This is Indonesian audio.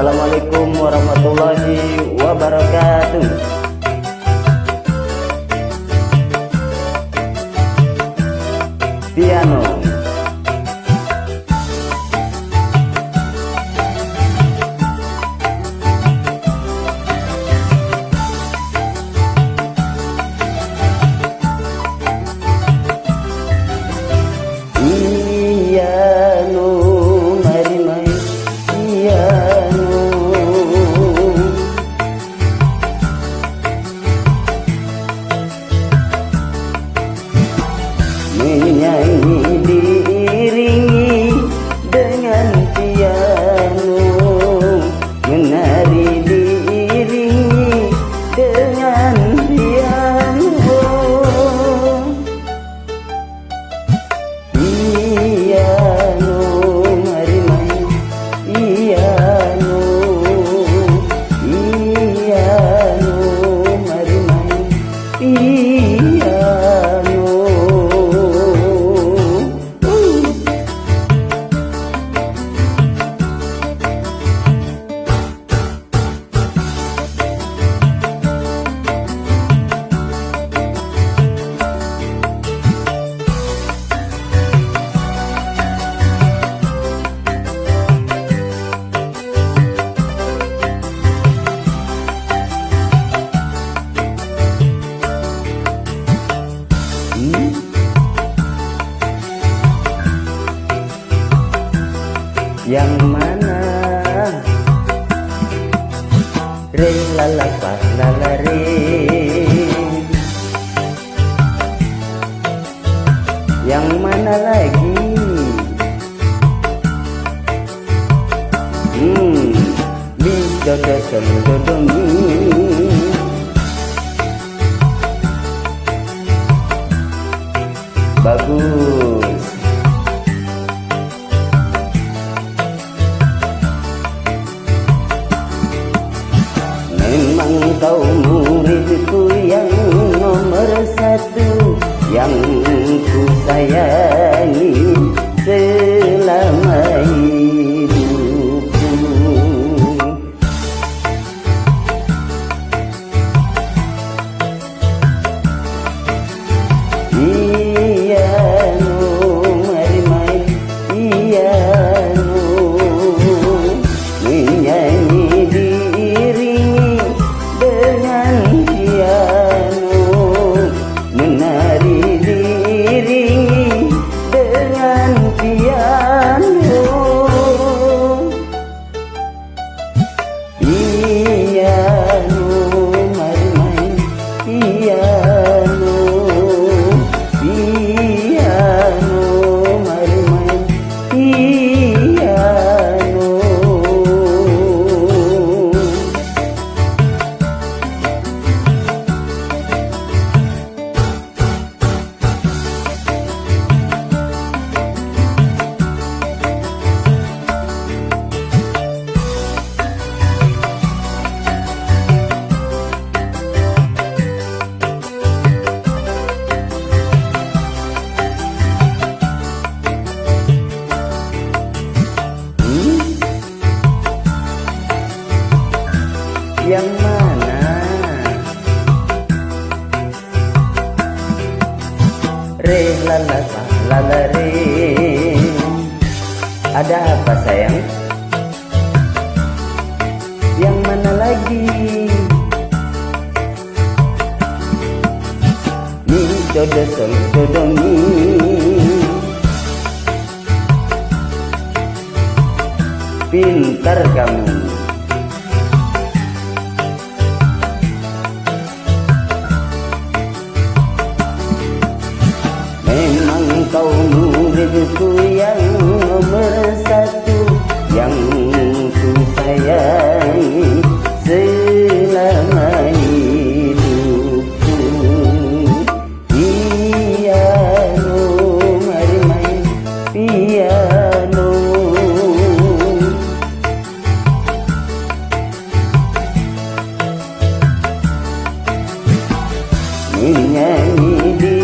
Assalamualaikum warahmatullahi wabarakatuh. Piano uh, yang mana? Re lala pa lala re yang mana lagi? Hmm mi dodo dodo mi kau muridku yang nomor satu Yang ku sayangi Yang mana? Re lala sa, lala re Ada apa sayang? Yang mana lagi? Mi dodo sol dodo mi Pintar kamu hidupku yang bersatu yang ku sayangi selama hidupku. Piano mari main piano. Menyanyi di